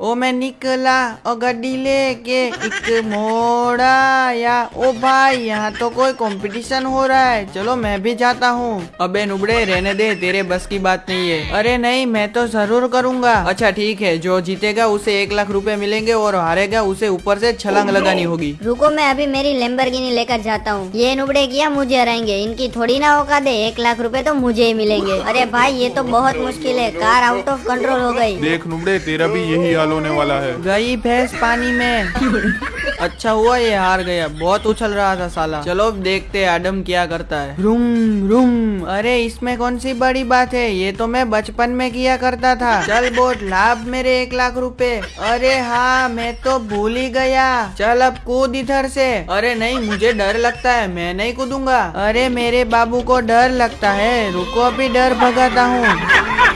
ओ मैं निकला और गड्डी लेके एक मोड़ा या ओ भाई यहाँ तो कोई कंपटीशन हो रहा है। चलो मैं भी जाता हूँ। अबे नुबड़े रहने दे तेरे बस की बात नहीं है। अरे नहीं मैं तो ज़रूर करूँगा। अच्छा ठीक है जो जीतेगा उसे एक लाख रुपए मिलेंगे और हारेगा उसे ऊपर से छलांग लगानी होगी। रुको मैं अभी मेरी लेम्बरगिनी लेकर जाता हूँ। ये नुबड़े किया मुझे हराएँगे। इनकी थोड़ी ना औकात दे एक लाख रूपए तो मुझे ही मिलेंगे। अरे भाई ये तो बहुत मुश्किल है। कार आउट ऑफ़ कंट्रोल हो गई देख नुबड़े तेरा भी यही हाल होने वाला है। गई भैंस पानी में। अच्छा हुआ ये हार गया। बहुत उछल रहा था साला। चलो देखते हैं आडम क्या करता है। Room room. अरे, इसमें कौन सी बड़ी बात है? ये तो मैं बचपन में किया करता था। चल बोट, लाभ मेरे एक लाख रुपए। अरे हाँ मैं तो भूल ही गया। चल अब कूद इधर से। अरे नहीं, मुझे डर लगता है। मैं नहीं कूदूँगा। अरे, मेरे बाबू को डर लगता है। रुको, अभी डर भगाता हूँ।